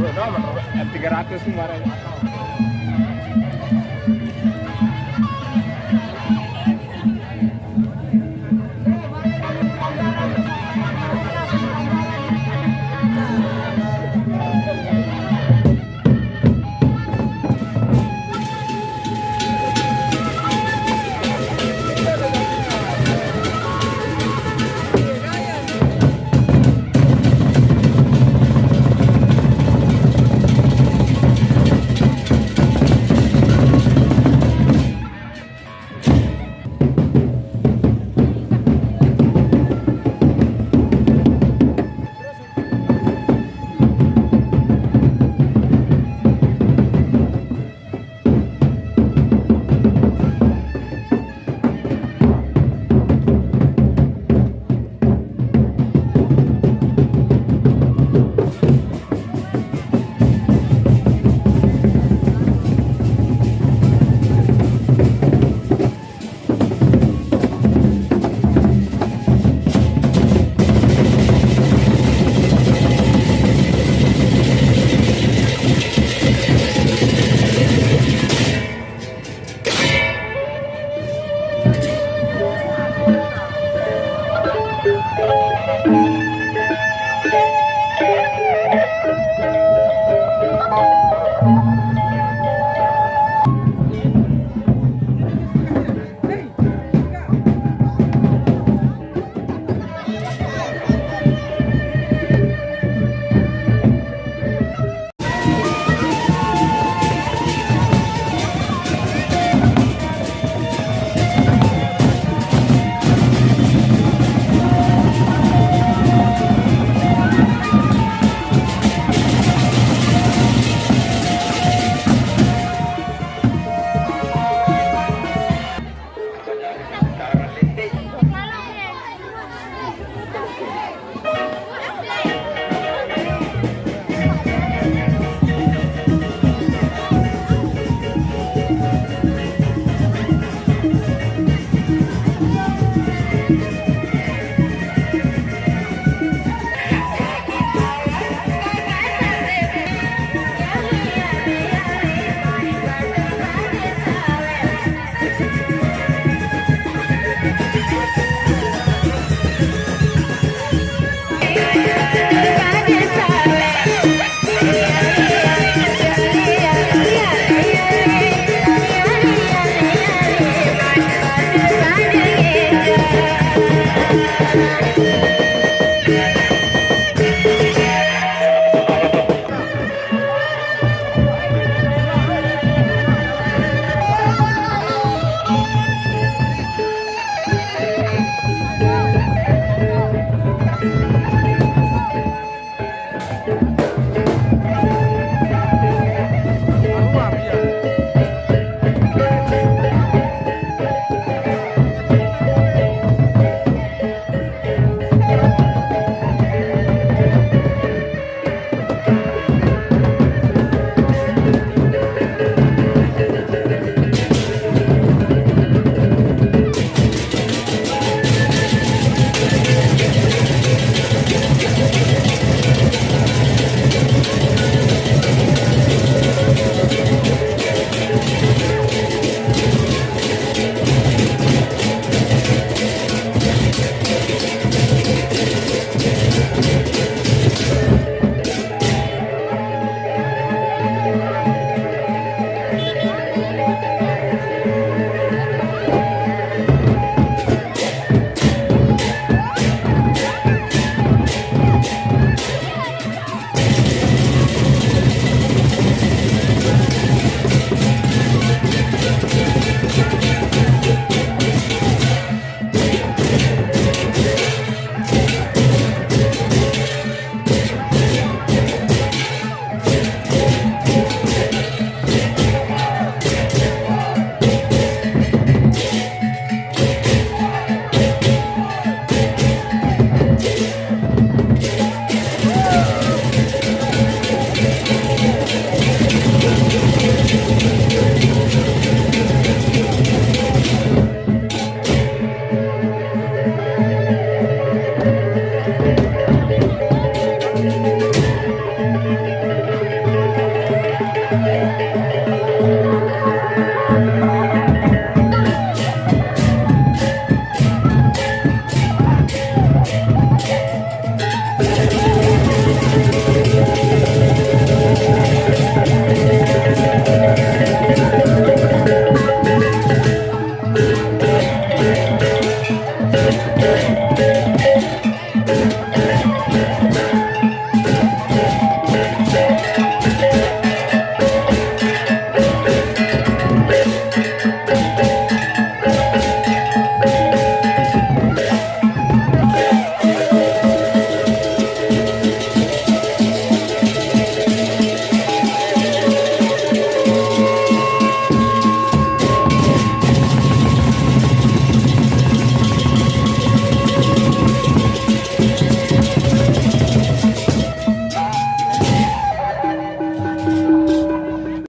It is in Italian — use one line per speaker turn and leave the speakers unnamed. no, pero es gratis, un